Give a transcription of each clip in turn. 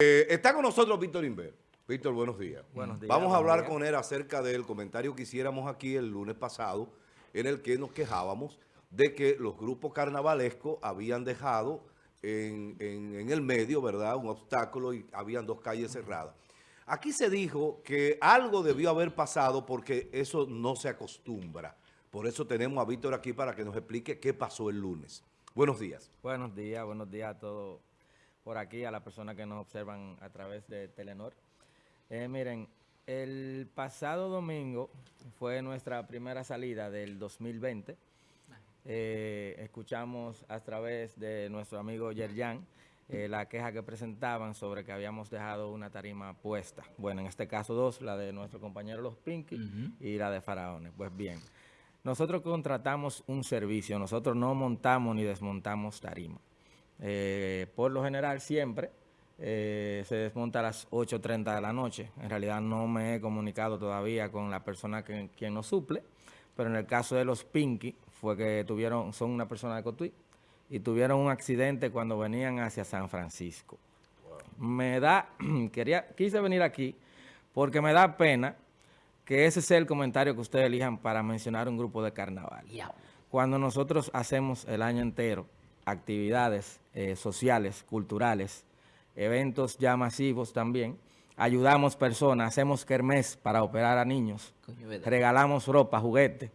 Eh, está con nosotros Víctor Inver. Víctor, buenos días. Buenos días, Vamos a hablar días. con él acerca del comentario que hiciéramos aquí el lunes pasado, en el que nos quejábamos de que los grupos carnavalescos habían dejado en, en- en el medio, ¿verdad?, un obstáculo y habían dos calles cerradas. Aquí se dijo que algo debió haber pasado porque eso no se acostumbra. Por eso tenemos a Víctor aquí para que nos explique qué pasó el lunes. Buenos días. Buenos días, buenos días a todos por aquí, a las personas que nos observan a través de Telenor. Eh, miren, el pasado domingo fue nuestra primera salida del 2020. Eh, escuchamos a través de nuestro amigo Yerjan eh, la queja que presentaban sobre que habíamos dejado una tarima puesta. Bueno, en este caso dos, la de nuestro compañero Los Pinky y la de Faraones. Pues bien, nosotros contratamos un servicio, nosotros no montamos ni desmontamos tarima. Eh, por lo general siempre eh, se desmonta a las 8.30 de la noche. En realidad no me he comunicado todavía con la persona que, quien nos suple, pero en el caso de los Pinky fue que tuvieron, son una persona de Cotuí, y tuvieron un accidente cuando venían hacia San Francisco. Me da, quería, quise venir aquí porque me da pena que ese sea el comentario que ustedes elijan para mencionar un grupo de carnaval. Cuando nosotros hacemos el año entero actividades eh, sociales, culturales, eventos ya masivos también, ayudamos personas, hacemos kermés para operar a niños, regalamos ropa, juguetes,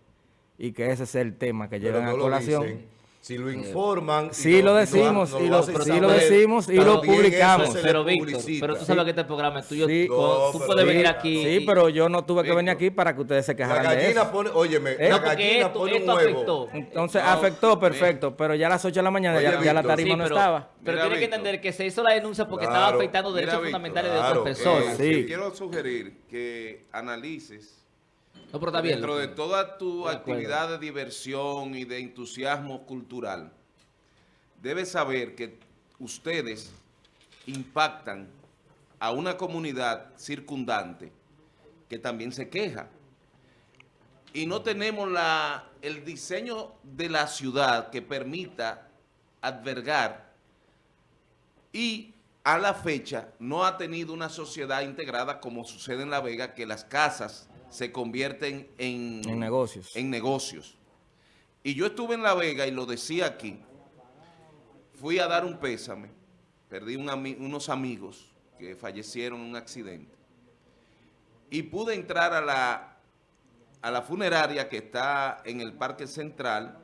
y que ese sea el tema que Pero lleven no a lo colación. Si lo informan... y Sí lo decimos, no y lo- sí decimos y lo eso publicamos. Pero Víctor, pero tú sabes que este programa es tuyo. Sí. tú- No, tú pero puedes venir aquí. Sí, y- pero yo no tuve que venir aquí para que ustedes se La quejaran de gallina eso. pone... Óyeme, ¿Eh? la gallina esto, pone afectó. Entonces No, afectó, perfecto, pero ya a las 8 de la mañana Oye, ya, ya la tarima Sí, no estaba. pero Mira, tienes que entender que se hizo la denuncia porque Claro. estaba afectando derechos fundamentales de otras personas. eh, quiero sugerir que analices No, pero está bien. dentro de toda tu De actividad de diversión y de entusiasmo cultural, debes saber que ustedes impactan a una comunidad circundante que también se queja. Y no tenemos la, el diseño de la ciudad que permita albergar y a la fecha no ha tenido una sociedad integrada como sucede en La Vega, que las casas se convierten en, En negocios. en negocios. Y yo estuve en La Vega y lo decía aquí, fui a dar un pésame, perdí un ami- unos amigos que fallecieron en un accidente y pude entrar a la, a la funeraria que está en el Parque Central,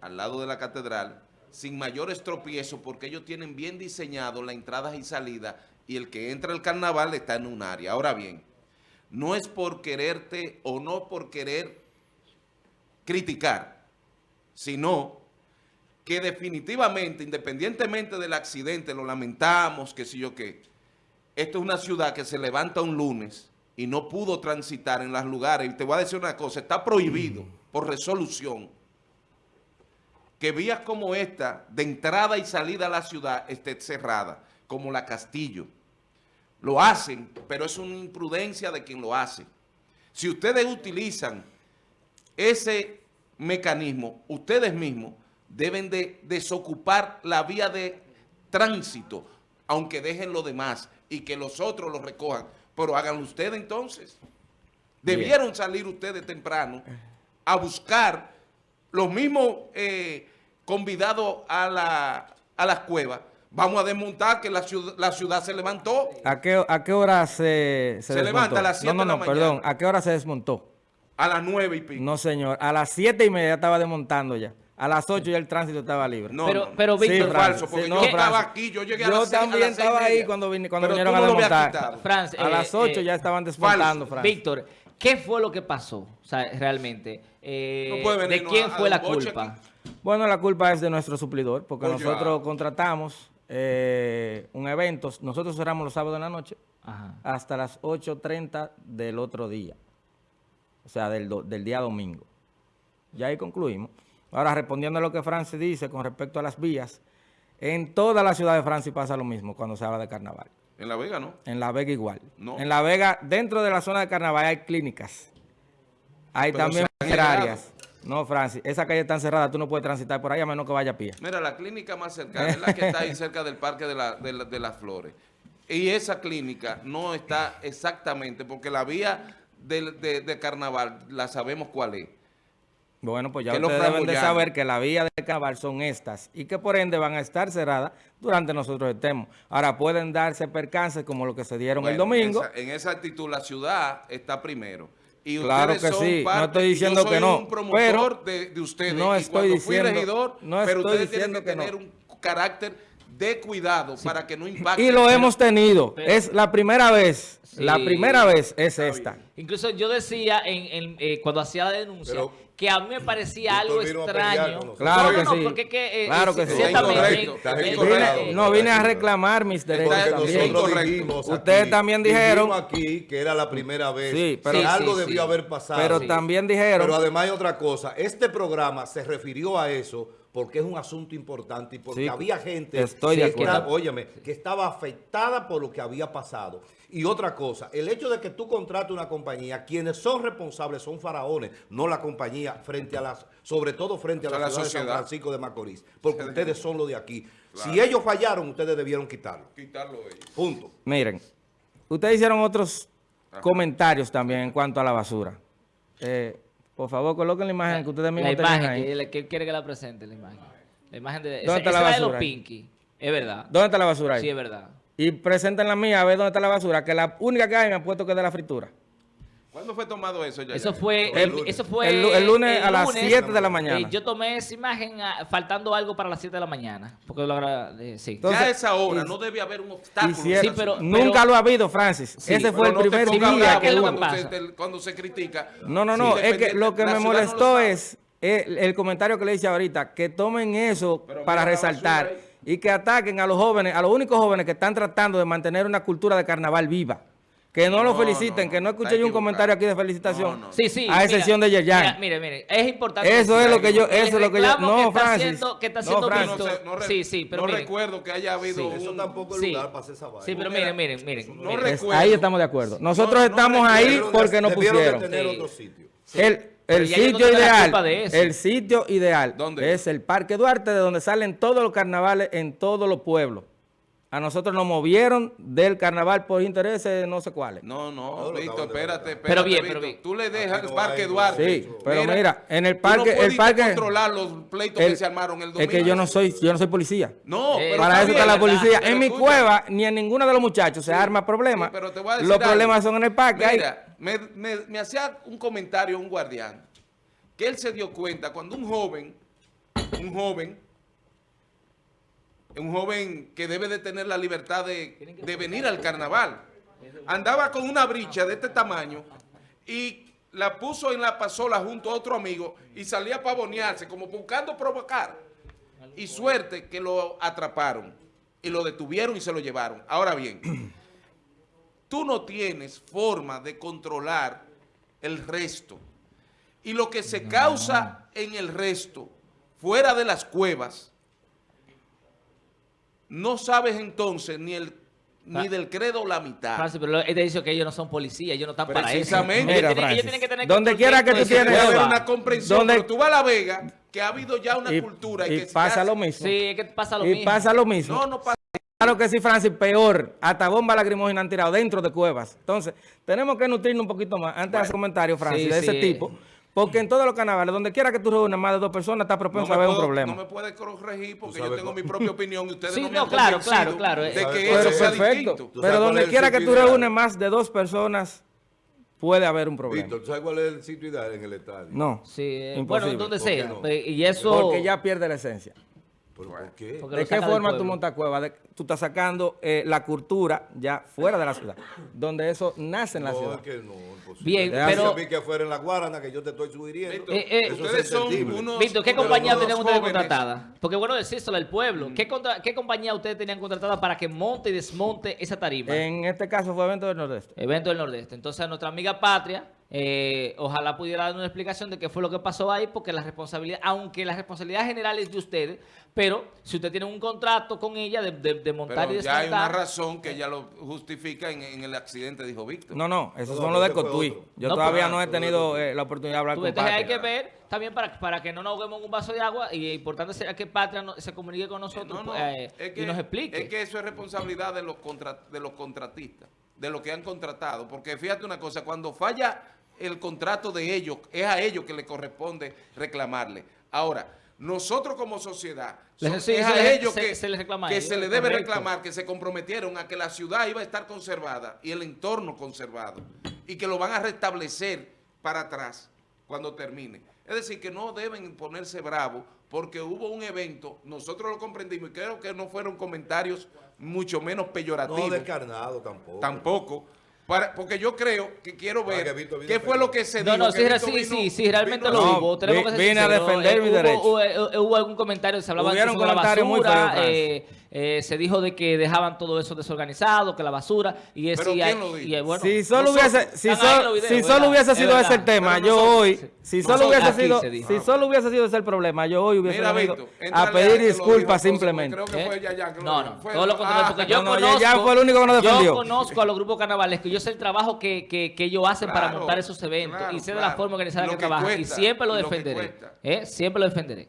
al lado de la catedral, sin mayores tropiezos porque ellos tienen bien diseñado la entrada y salida y el que entra al carnaval está en un área. Ahora bien, no es por quererte o no por querer criticar, sino que definitivamente, independientemente del accidente, lo lamentamos, que sé yo qué, esto es una ciudad que se levanta un lunes y no pudo transitar en los lugares. Y te voy a decir una cosa, está prohibido por resolución que vías como esta, de entrada y salida a la ciudad, esté cerrada, como la Castillo. Lo hacen, pero es una imprudencia de quien lo hace. Si ustedes utilizan ese mecanismo, ustedes mismos deben de desocupar la vía de tránsito, aunque dejen lo demás y que los otros lo recojan. Pero háganlo ustedes entonces. Debieron salir ustedes temprano a buscar los mismos eh, convidados a, la, a las cuevas. Vamos a desmontar que la ciudad, la ciudad se levantó. ¿A qué, a qué hora se, se, Se desmontó? levanta a las siete No, no, de no, la perdón. ¿A qué hora se desmontó? A las nueve y pico. No, señor. A las 7 y media ya estaba desmontando ya. A las 8 ya el tránsito estaba libre. No, Pero- no, no. pero, Víctor, falso, porque Sí, yo estaba aquí, yo llegué a Yo las a también las estaba ahí cuando, vine- cuando Pero vinieron a desmontar. Franz, A eh, las 8 eh, ya estaban desmontando. Franz. Víctor, ¿qué fue lo que pasó? O sea, realmente. Eh, No puede venir, ¿De quién a- fue a la culpa? aquí. Bueno, la culpa es de nuestro suplidor, porque Oye, nosotros ah. contratamos eh, un evento, nosotros cerramos los sábados de la noche Ajá. hasta las 8.30 del otro día, o sea, del, do- del día domingo. Ya ahí concluimos. Ahora, respondiendo a lo que Francis dice con respecto a las vías, en toda la ciudad de Francia pasa lo mismo cuando se habla de carnaval. En La Vega, ¿no? En La Vega igual. No. En La Vega, dentro de la zona de carnaval hay clínicas. Hay Pero también funerarias. No, Francis, esa calle está cerrada, tú no puedes transitar por ahí a menos que vaya a pie. Mira, la clínica más cercana es la que está ahí cerca del Parque de, la- de la- de las Flores. Y esa clínica no está exactamente, porque la vía de, de carnaval la sabemos cuál es. Bueno, pues ya que ustedes deben de saber que la vía de carnaval son estas y que por ende van a estar cerradas durante nosotros estemos. Ahora pueden darse percances como lo que se dieron el domingo. En esa, en esa actitud la ciudad está primero. Y Claro que son sí, no parte- estoy y yo diciendo soy que no, un promotor pero de, de ustedes. no y estoy cuando fui diciendo- regidor, no pero ustedes tienen diciendo que no. tener un carácter de cuidado para que no impacte. Y lo hemos tenido. pero- es la primera vez. La primera vez es esta. Incluso yo decía en, en, eh, cuando hacía la denuncia Pero- que a mí me parecía algo extraño. nosotros. Claro no, que no, no, sí. porque es que, eh, Claro que sí. en- incorrecto. Vine- no, vine a reclamar mis derechos también. dijimos Ustedes aquí, también dijeron- aquí que era la primera vez. Sí, pero- Sí, algo sí, debió sí. haber pasado. Pero Sí. también dijeron... Pero además hay otra cosa. Este programa se refirió a eso porque es un asunto importante y porque Sí, había gente estoy de que, acuerdo. estaba- óyeme, que estaba afectada por lo que había pasado. Y otra cosa, el hecho de que tú contrates una compañía, quienes son responsables son faraones, no la compañía frente a las, sobre todo frente a la, la ciudad de San sociedad. Francisco de Macorís, porque ustedes son los de aquí. Si ellos fallaron, ustedes debieron quitarlo. Quitarlo ellos. Punto. Miren, ustedes hicieron otros comentarios también en cuanto a la basura. Eh, por favor, coloquen la imagen que ustedes La mismos tenían imagen, ahí. que, él quiere que la presente, la imagen. La imagen de... ¿Dónde esa- está esa la es de los basura? Pinky, es verdad. ¿Dónde está la basura ahí? Sí, es verdad. Y presenten la mía a ver dónde está la basura, que la única que hay me ha puesto que es de la fritura. ¿Cuándo fue tomado eso ya? Eso fue, El el, lunes. eso fue El lu- el lunes a las lunes. 7 de la mañana. Eh, yo tomé esa imagen ah, faltando algo para las 7 de la mañana. Porque lo eh, sí. Entonces, ya a esa hora y- no debe haber un obstáculo. Hicieron- Sí, pero- nunca lo ha habido, Francis. Sí, Ese fue el no primer día que lo cuando, pasa. se, cuando se critica. No, no, no, Sí, es que lo que me no molestó es el, el comentario que le hice ahorita, que tomen eso Pero para resaltar y que ataquen a los jóvenes, a los únicos jóvenes que están tratando de mantener una cultura de carnaval viva. Que no, lo feliciten, no, que no escuché yo un comentario aquí de felicitación. No, no. Sí, sí. A excepción de Yerjan. Mire, mire, es importante. Eso es lo que yo, eso es lo que yo, no, que está Francis. haciendo- que está no, haciendo Francis. No, Víctor. sé, no re- Sí, sí, pero no miren. recuerdo que haya habido Sí. Eso un- tampoco es Sí. lugar para hacer esa vaina. Sí, pero miren, miren, miren. No recuerdo. ahí estamos de acuerdo. Nosotros No, no estamos ahí porque nos pusieron. tener Sí. otro sitio. El, el sitio ideal, el sitio ideal ¿Dónde? es el Parque Duarte, de donde salen todos los carnavales en todos los pueblos. A nosotros nos movieron del carnaval por intereses no sé cuáles. No, no, Víctor, espérate, espérate. Pero bien, Víctor. pero bien. Tú le dejas el Parque Duarte. Sí, pero mira, en el parque- tú no el parque- controlar los pleitos El- que se armaron el domingo. es que yo no soy, yo no soy policía. No, Eh, pero Para eso está la policía. En mi escucha, cueva, ni en ninguno de los muchachos se arma problema. sí, pero te voy a decir los algo. problemas son en el parque. Mira, me, me- me hacía un comentario un guardián que él se dio cuenta cuando un joven, un joven, un joven que debe de tener la libertad de, de venir al carnaval, andaba con una bricha de este tamaño y la puso en la pasola junto a otro amigo y salía a pavonearse como buscando provocar. Y suerte que lo atraparon y lo detuvieron y se lo llevaron. Ahora bien, tú no tienes forma de controlar el resto. Y lo que se causa en el resto, fuera de las cuevas, no sabes entonces ni el ni del credo la mitad. Francis, pero él te dice que ellos no son policías, ellos no están para eso. Precisamente. Ellos Mira, tienen- ellos Francis, tienen que tener donde quiera que tú tienes- Puede haber una comprensión, ¿Dónde- pero tú vas a La Vega, que ha habido ya una Y, cultura. Y, y que pasa lo mismo. Sí, es que pasa lo y mismo. pasa lo mismo. No, no pasa. Claro que sí, Francis, peor. Hasta bomba lacrimógena han tirado dentro de cuevas. Entonces, tenemos que nutrirnos un poquito más antes de hacer comentarios, Francis, Sí, de ese sí. tipo. Porque en todos los carnavales, donde quiera que tú reúnas más de dos personas, está propenso a haber puedo- un problema. no me puede corregir porque yo tengo mi propia opinión y ustedes Sí, no me no, claro, claro, claro, de eh. que ¿Sabes eso Pero es? sea perfecto. distinto. ¿Tú sabes Pero donde quiera que tú reúnes más de dos personas, puede haber un problema. Víctor, ¿tú sabes cuál es el sitio ideal en el estadio? No. Sí, eh, Imposible. bueno, donde. Eh, Y eso... Porque ya pierde la esencia. ¿Pero por qué? Porque ¿De qué forma tú montas cueva? De- tú estás sacando eh, la cultura ya fuera de la ciudad, donde eso nace en la no, ciudad. es que no, imposible. Bien, Déjame pero- a mí que afuera en la Guarana, que yo te estoy sugiriendo. Víctor, Eh, eh, Eso es ustedes son unos... Víctor, ¿qué compañía tenían ustedes jóvenes- contratada? Porque bueno, decírselo al pueblo. ¿Qué, contra- ¿Qué compañía ustedes tenían contratada para que monte y desmonte esa tarima? En este caso fue evento del Nordeste. Evento del Nordeste. Entonces, a nuestra amiga Patria, Eh, ojalá pudiera dar una explicación de qué fue lo que pasó ahí, porque la responsabilidad, aunque la responsabilidad general es de ustedes, pero si usted tiene un contrato con ella de, de- de montar Pero y ya hay una desmontar, razón que ella lo justifica en, en el accidente, dijo Víctor. No, no, esos No, son no, los de Cotuí. Yo No, todavía pero- no he tenido eh, la oportunidad de hablar tú, con entonces hay Patria. que ver también para, para que no nos ahoguemos en un vaso de agua y es importante será que Patria no- se comunique con nosotros No, no, eh, es que, y nos explique. Es que eso es responsabilidad de los, contra- de los contratistas, de los que han contratado. Porque fíjate una cosa, cuando falla el contrato de ellos, es a ellos que le corresponde reclamarle. Ahora, nosotros como sociedad, Les- son- sí, es se a les- ellos se- que, se les reclama que ellos, se les debe correcto. reclamar, que se comprometieron a que la ciudad iba a estar conservada y el entorno conservado y que lo van a restablecer para atrás cuando termine. Es decir, que no deben ponerse bravos porque hubo un evento, nosotros lo comprendimos y creo que no fueron comentarios mucho menos peyorativos. No descarnado tampoco. Tampoco. Para- porque yo creo que quiero ver que qué fue lo que se No, dijo. no, sí, Víctor sí, sí, sí, realmente vino lo. No, hubo. Tenemos que vi- vine a defender Eh, mi hubo, derecho. Hubo, eh, hubo algún comentario, se hablaba Hubieron de la comentarios muy basura, feos, eh, eh, se dijo de que dejaban todo eso desorganizado, que la basura, y es ¿Pero y quién hay- lo dijo? y, eh, bueno, si solo hubiese, si videos, si solo hubiese Es sido ese el tema, Pero yo hoy, si solo hubiese sido, si solo hubiese sido ese el problema, yo hoy hubiese Mira, venido a pedir disculpas simplemente. ¿Eh? No, no, Fue- todo lo contrario, Ah, porque yo no, no, conozco, Yayan fue el único que nos defendió. Yo conozco a los grupos carnavalescos, yo sé el trabajo que, que, que ellos hacen para montar esos eventos claro, y sé de la forma organizada Lo que, que trabajan y siempre lo defenderé. ¿eh? Siempre lo defenderé.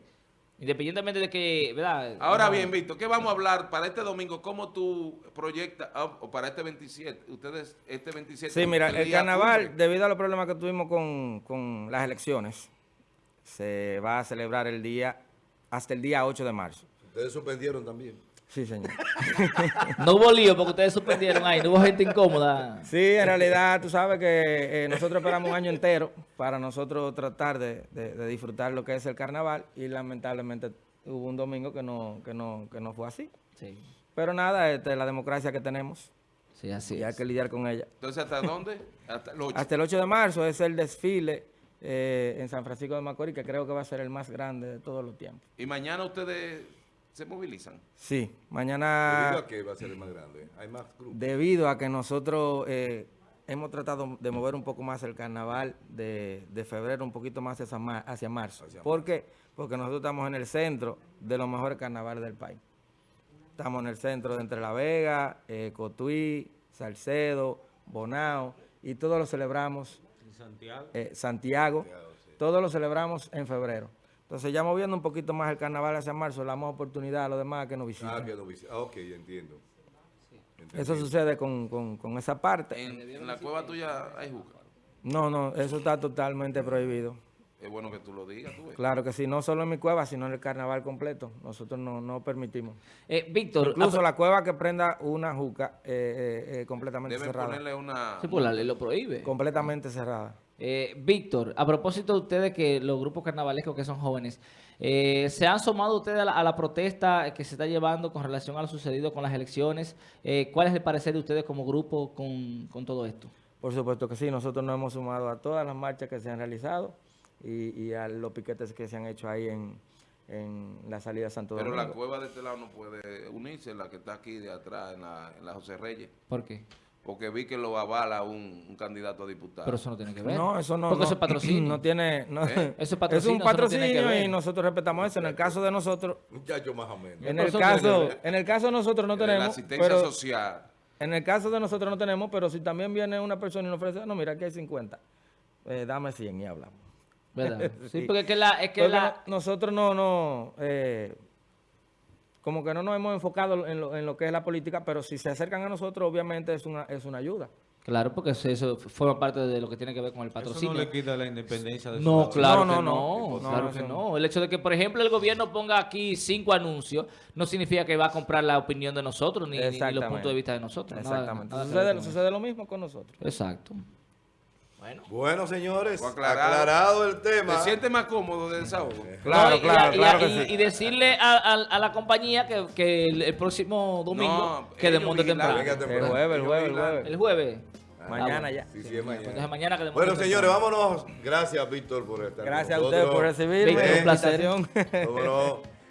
Independientemente de que, ¿verdad? Ahora No. bien, Víctor, ¿qué vamos a hablar para este domingo? ¿Cómo tú proyectas, ah, o para este 27? Ustedes, este 27. Sí, mira, el carnaval, debido a los problemas que tuvimos con, con las elecciones, se va a celebrar el día, hasta el día 8 de marzo. Ustedes suspendieron también. Sí, señor. No hubo lío porque ustedes suspendieron ahí, no hubo gente incómoda. Sí, en realidad tú sabes que eh, nosotros esperamos un año entero para nosotros tratar de, de- de disfrutar lo que es el carnaval y lamentablemente hubo un domingo que no, que no, que no fue así. Sí, Pero nada, esta es la democracia que tenemos sí, así y hay es. que lidiar con ella. Entonces, ¿hasta dónde? Hasta el 8. Hasta el 8 de marzo es el desfile eh, en San Francisco de Macorís, que creo que va a ser el más grande de todos los tiempos. Y mañana ustedes se movilizan. Sí, Debido mañana, a que va a ser el más grande. Hay más grupos. debido a que nosotros eh, hemos tratado de mover un poco más el carnaval de, de febrero, un poquito más hacia, ma- hacia marzo. Hacia ¿Por qué? Porque nosotros estamos en el centro de los mejores carnavales del país. Estamos en el centro de Entre La Vega, eh, Cotuí, Salcedo, Bonao, y todos lo celebramos. Santiago. Santiago. Todos lo celebramos en febrero. Entonces ya moviendo un poquito más el carnaval hacia marzo, le damos oportunidad a los demás que nos visiten. Ah, que no visi- ah, ok, ya entiendo. Eso sucede con, con- con esa parte. En, en la cueva tuya hay juca. No, no, eso está totalmente prohibido. Es bueno que tú lo digas, tú ves. Claro que sí, no solo en mi cueva, sino en el carnaval completo. Nosotros no, no permitimos. Eh, Víctor, Incluso ah, la cueva que prenda una juca eh, eh, eh, completamente Deben cerrada. ponerle una... sí, pues la ley lo prohíbe. Completamente cerrada. Eh, Víctor, a propósito de ustedes que los grupos carnavalescos que son jóvenes, eh, ¿se han sumado ustedes a la, a la protesta que se está llevando con relación a lo sucedido con las elecciones? Eh, ¿Cuál es el parecer de ustedes como grupo con, con todo esto? Por supuesto que sí, nosotros nos hemos sumado a todas las marchas que se han realizado y, y a los piquetes que se han hecho ahí en, en la salida de Santo Pero Domingo. la cueva de este lado no puede unirse, la que está aquí de atrás, en la, en la José Reyes. ¿Por qué? Porque vi que lo avala un, un candidato a diputado. Pero eso no tiene que ver. No, eso no. Porque no, eso es patrocinio. No tiene. No, ¿Eh? Eso es es patrocinio, un no tiene que patrocinio ver. y nosotros respetamos eso. En el caso de nosotros, Muchacho más o menos. en el caso, en el caso de nosotros no la tenemos. asistencia Pero social. en el caso de nosotros no tenemos, pero si también viene una persona y nos ofrece, no, mira, aquí hay 50. eh, dame 100 y hablamos. ¿Verdad? Sí, Sí. porque es que la... Es que Porque la no- nosotros no, no, eh, como que no nos hemos enfocado en lo, en lo que es la política, pero si se acercan a nosotros, obviamente es una, es una ayuda. Claro, porque eso- eso forma parte de lo que tiene que ver con el Eso patrocinio. no le quita la independencia de su No, claro No, que no, no, no. claro que eso no. El hecho de que, por ejemplo, el gobierno ponga aquí cinco anuncios no significa que va a comprar la opinión de nosotros ni, los puntos de vista de nosotros. Exactamente. nada eso. sucede lo mismo con nosotros. Exacto. Bueno. Bueno, señores, aclarado. aclarado. el tema. ¿Te sientes más cómodo de desahogo? Claro, No, y- claro, y, claro y- que y- sí. y decirle a, a- a la compañía que, que el, el próximo domingo No, que desmonte temprano. venga El temprano. jueves, el jueves, el jueves. El jueves. Mañana bueno. ya. Sí, sí, es mañana. Mañana que Bueno, temprano. señores, vámonos. Gracias, Víctor, por estar con Gracias a ustedes por recibirme. Víctor, un placer. Cómo no.